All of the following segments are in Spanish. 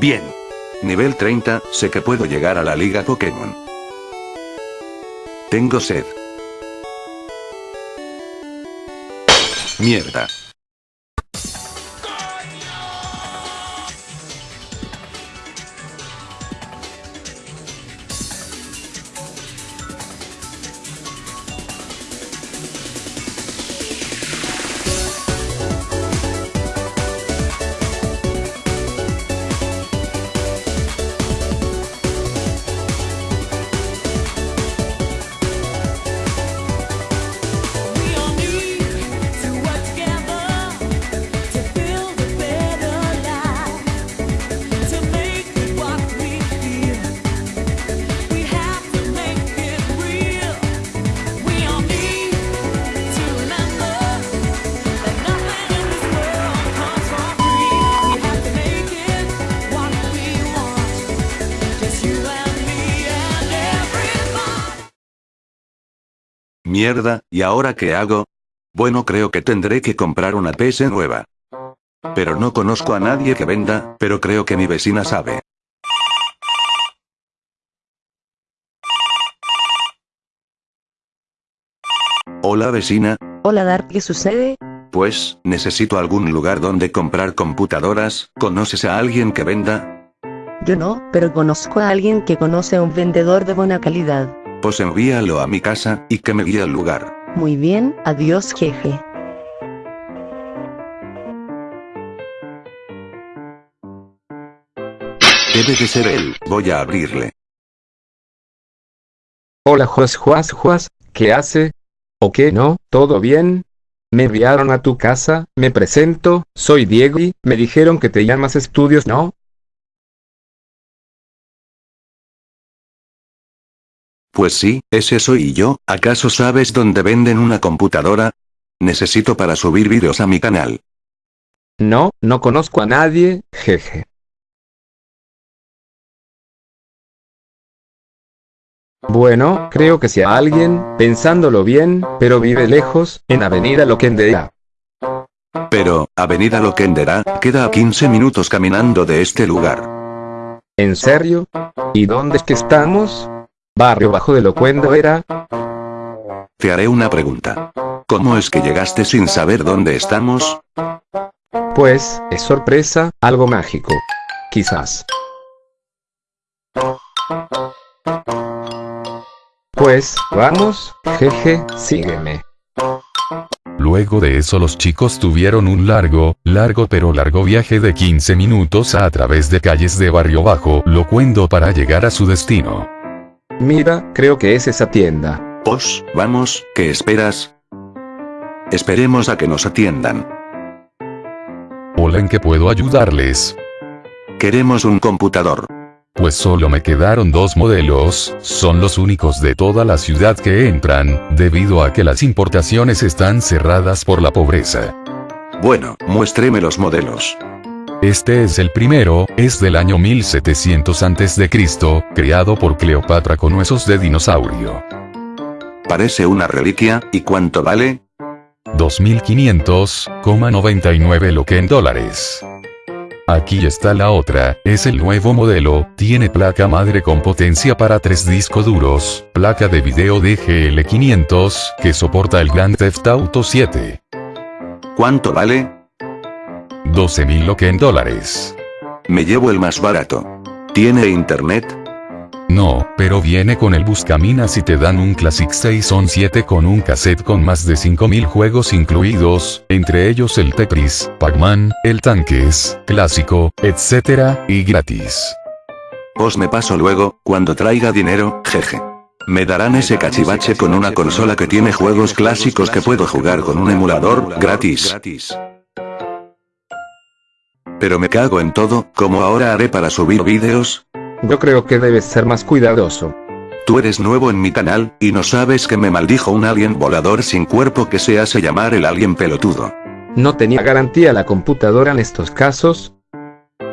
Bien. Nivel 30, sé que puedo llegar a la liga Pokémon. Tengo sed. Mierda. Mierda, ¿y ahora qué hago? Bueno, creo que tendré que comprar una PS nueva. Pero no conozco a nadie que venda, pero creo que mi vecina sabe. Hola vecina, Hola Dark, ¿qué sucede? pues, necesito algún lugar donde comprar computadoras, ¿conoces a alguien que venda? Yo no, pero conozco a alguien que conoce a un vendedor de buena calidad. Pues envíalo a mi casa, y que me guíe al lugar. Muy bien, adiós jeje. Debe de ser él, voy a abrirle. Hola Juas Juas Juas, ¿qué hace? ¿O qué no? ¿Todo bien? Me enviaron a tu casa, me presento, soy Diego y me dijeron que te llamas Estudios, ¿no? Pues sí, ese soy yo, ¿acaso sabes dónde venden una computadora? Necesito para subir vídeos a mi canal. No, no conozco a nadie, jeje. Bueno, creo que sea alguien, pensándolo bien, pero vive lejos, en Avenida Loquendea. Pero, Avenida Loquendera, queda a 15 minutos caminando de este lugar. ¿En serio? ¿Y dónde es que estamos? Barrio Bajo de Locuendo era. Te haré una pregunta. ¿Cómo es que llegaste sin saber dónde estamos? Pues, es sorpresa, algo mágico. Quizás. Pues, vamos, jeje, sígueme. Luego de eso los chicos tuvieron un largo, largo pero largo viaje de 15 minutos a través de calles de Barrio Bajo, Locuendo para llegar a su destino. Mira, creo que es esa tienda. Pues, vamos, ¿qué esperas? Esperemos a que nos atiendan. Hola, ¿en qué puedo ayudarles? Queremos un computador. Pues solo me quedaron dos modelos, son los únicos de toda la ciudad que entran, debido a que las importaciones están cerradas por la pobreza. Bueno, muéstreme los modelos. Este es el primero, es del año 1700 a.C., creado por Cleopatra con huesos de dinosaurio. Parece una reliquia, ¿y cuánto vale? 2.500,99 lo que en dólares. Aquí está la otra, es el nuevo modelo, tiene placa madre con potencia para tres discos duros, placa de video DGL500, que soporta el Grand Theft Auto 7. ¿Cuánto vale? 12.000 lo que en dólares. Me llevo el más barato. ¿Tiene internet? No, pero viene con el Buscaminas y te dan un Classic 617 con un cassette con más de 5000 juegos incluidos, entre ellos el Tetris, Pac-Man, el Tanques, Clásico, etc., y gratis. Os me paso luego, cuando traiga dinero, jeje. Me darán ese cachivache con una consola que tiene juegos clásicos que puedo jugar con un emulador, gratis. Pero me cago en todo, ¿cómo ahora haré para subir vídeos? Yo creo que debes ser más cuidadoso. Tú eres nuevo en mi canal, y no sabes que me maldijo un alien volador sin cuerpo que se hace llamar el alien pelotudo. ¿No tenía garantía la computadora en estos casos?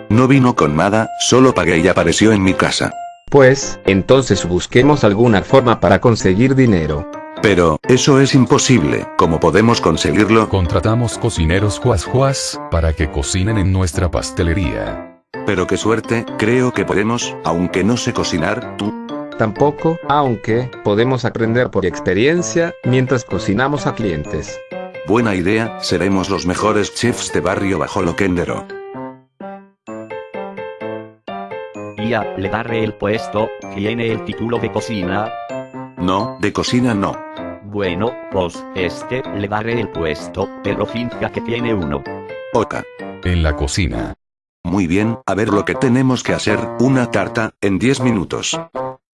No vino con nada, solo pagué y apareció en mi casa. Pues, entonces busquemos alguna forma para conseguir dinero. Pero, eso es imposible, ¿cómo podemos conseguirlo? Contratamos cocineros juas juas, para que cocinen en nuestra pastelería. Pero qué suerte, creo que podemos, aunque no sé cocinar, tú. Tampoco, aunque, podemos aprender por experiencia, mientras cocinamos a clientes. Buena idea, seremos los mejores chefs de barrio bajo Loquendero. Y a le daré el puesto, tiene el título de cocina. No, de cocina no. Bueno, pues, este, le daré el puesto, pero finca que tiene uno. Oka. En la cocina. Muy bien, a ver lo que tenemos que hacer, una tarta, en 10 minutos.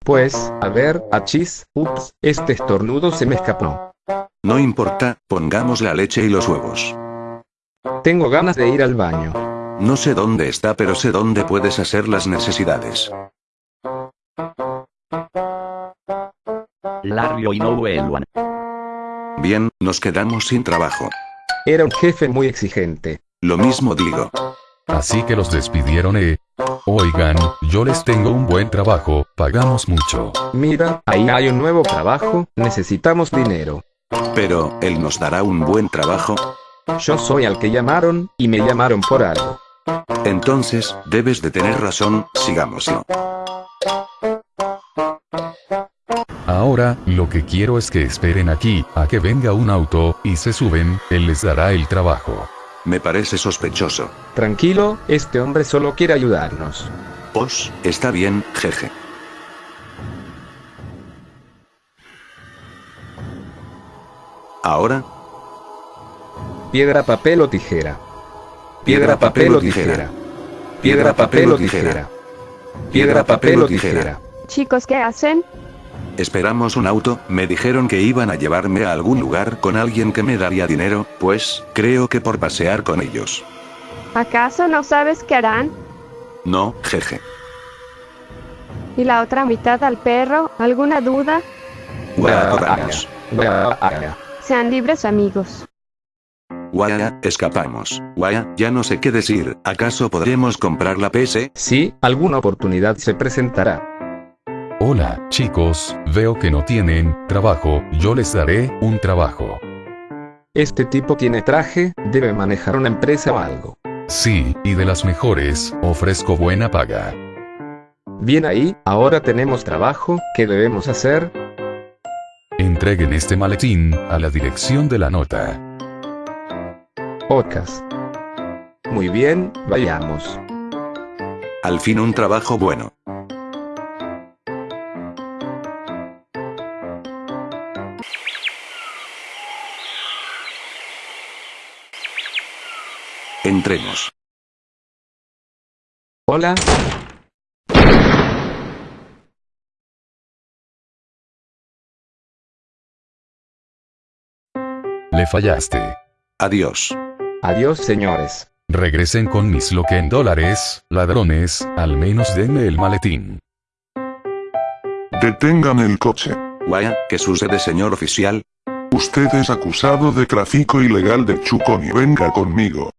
Pues, a ver, achis, ups, este estornudo se me escapó. No importa, pongamos la leche y los huevos. Tengo ganas de ir al baño. No sé dónde está, pero sé dónde puedes hacer las necesidades. Lario y no vuelvan. Bien, nos quedamos sin trabajo. Era un jefe muy exigente. Lo mismo digo. Así que los despidieron eh. Oigan, yo les tengo un buen trabajo, pagamos mucho. Mira, ahí hay un nuevo trabajo, necesitamos dinero. Pero, ¿él nos dará un buen trabajo? Yo soy al que llamaron, y me llamaron por algo. Entonces, debes de tener razón, sigámoslo. Ahora, lo que quiero es que esperen aquí, a que venga un auto, y se suben, él les dará el trabajo. Me parece sospechoso. Tranquilo, este hombre solo quiere ayudarnos. Pues, está bien, jeje. Ahora, Piedra, papel o tijera. Piedra, papel o tijera. Piedra, papel o tijera. Piedra, papel o tijera. Chicos, ¿qué hacen? Esperamos un auto, me dijeron que iban a llevarme a algún lugar con alguien que me daría dinero, pues, creo que por pasear con ellos. ¿Acaso no sabes qué harán? No, jeje. ¿Y la otra mitad al perro? ¿Alguna duda? Guaya. Sean libres amigos. Guaya, escapamos. Guaya, ya no sé qué decir. ¿Acaso podremos comprar la PS? Sí, alguna oportunidad se presentará. Hola, chicos, veo que no tienen trabajo, yo les daré un trabajo. Este tipo tiene traje, debe manejar una empresa o algo. Sí, y de las mejores, ofrezco buena paga. Bien ahí, ahora tenemos trabajo, ¿qué debemos hacer? Entreguen este maletín a la dirección de la nota. Ocas. Muy bien, vayamos. Al fin un trabajo bueno. Entremos. Hola, Le fallaste. Adiós. adiós señores. Regresen con mis lo que en dólares, ladrones, al menos denme el maletín. Detengan el coche. Guaya, ¿qué sucede señor oficial? Usted es acusado de tráfico ilegal de chucón y venga conmigo.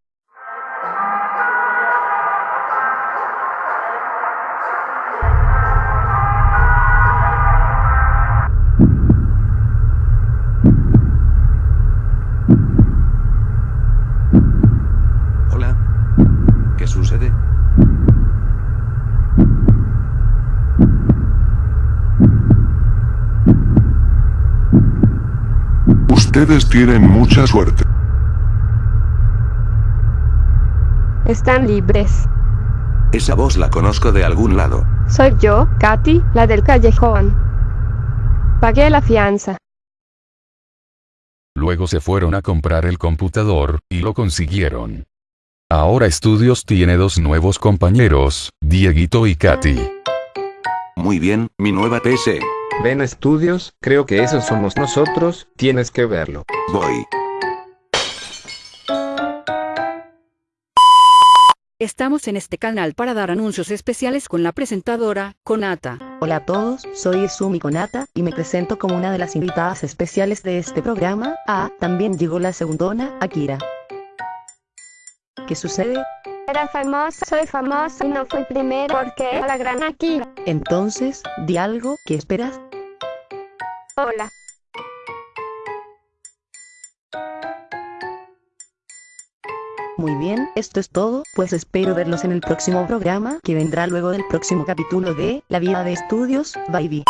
Ustedes tienen mucha suerte. Están libres. Esa voz la conozco de algún lado. Soy yo, Katy, la del callejón. Pagué la fianza. Luego se fueron a comprar el computador, y lo consiguieron. Ahora Estudios tiene dos nuevos compañeros, Dieguito y Katy. Muy bien, mi nueva PS. Ven estudios, creo que esos somos nosotros, tienes que verlo. Voy. Estamos en este canal para dar anuncios especiales con la presentadora, Konata. Hola a todos, soy Sumi Konata y me presento como una de las invitadas especiales de este programa. Ah, también llegó la segundona, Akira. ¿Qué sucede? Era famosa, soy famosa y no fui primero porque la gran aquí. Entonces, di algo, ¿qué esperas? Muy bien, esto es todo, pues espero verlos en el próximo programa que vendrá luego del próximo capítulo de La vida de estudios. Bye bye.